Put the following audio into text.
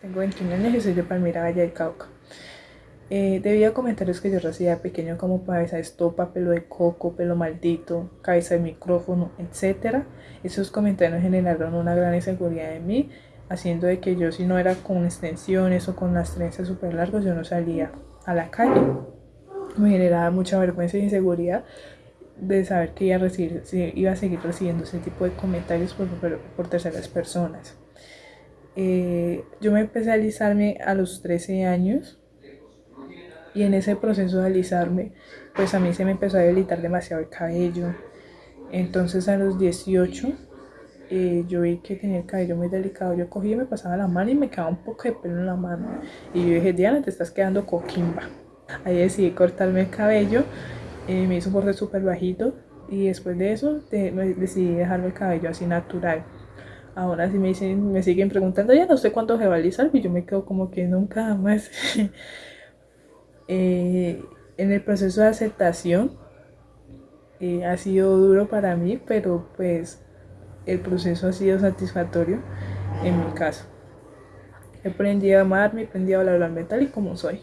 Tengo 21 años y soy de Palmira, Valle del Cauca. Eh, debido a comentarios que yo recibía pequeño como cabeza de estopa, pelo de coco, pelo maldito, cabeza de micrófono, etc. Esos comentarios generaron una gran inseguridad en mí, haciendo de que yo si no era con extensiones o con las trenzas súper largas, yo no salía a la calle. Me generaba mucha vergüenza e inseguridad de saber que iba a, recibir, iba a seguir recibiendo ese tipo de comentarios por, por terceras personas. Eh, yo me empecé a alisarme a los 13 años y en ese proceso de alisarme, pues a mí se me empezó a debilitar demasiado el cabello. Entonces a los 18 eh, yo vi que tenía el cabello muy delicado. Yo cogí y me pasaba la mano y me quedaba un poco de pelo en la mano. Y yo dije, Diana, te estás quedando coquimba. Ahí decidí cortarme el cabello. Eh, me hizo un borde súper bajito. Y después de eso decidí dejarme el cabello así natural. Ahora sí me, dicen, me siguen preguntando, ya no sé cuánto se va a y yo me quedo como que nunca más. Eh, en el proceso de aceptación eh, ha sido duro para mí, pero pues el proceso ha sido satisfactorio en mi caso. He aprendido a amarme, he aprendido a hablar mental y como soy.